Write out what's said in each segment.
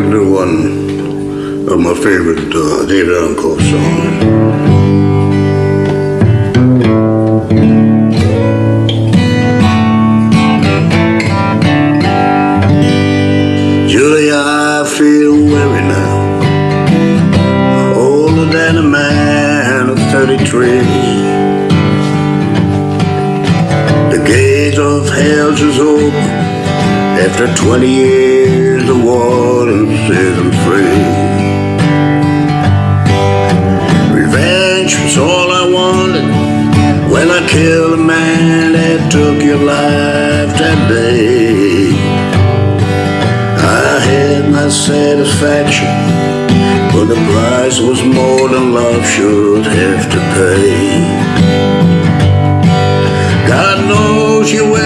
like one of my favorite uh, David Coe songs. Julia, I feel weary now, older than a man of 33. The gate of hell is open after 20 years the warden says I'm free. Revenge was all I wanted When I killed a man that took your life that day. I had my satisfaction But the price was more than love should have to pay. God knows you were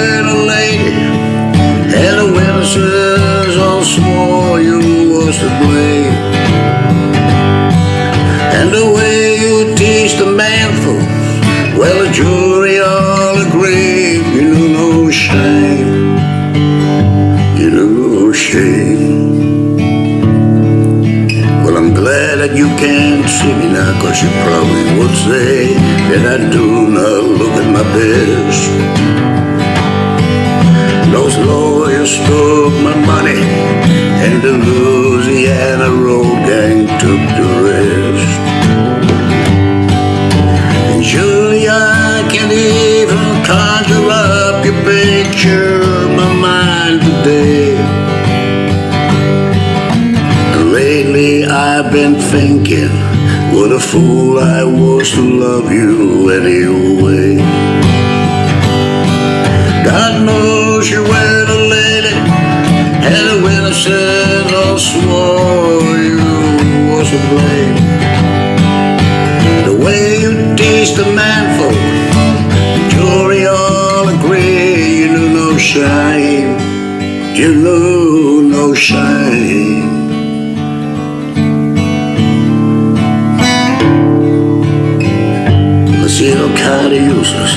was to blame And the way you teased the manful Well, the jury all agreed You knew no shame. You knew no shame. Well, I'm glad that you can't see me now Cause you probably would say That I do not look at my best. Those lawyers took my money And the Louisiana road gang took the rest. And Julia, I can't even conjure up your picture of my mind today. And lately I've been thinking What a fool I was to love you anyway witnesses all swore you was to blame. The way you teased the manful The jury all agree You knew no shame. You knew no shame. I see no kind of useless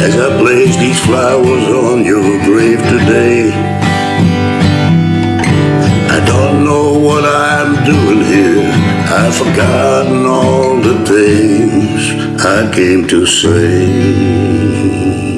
as I place these flowers on your grave today doing here? I've forgotten all the things I came to say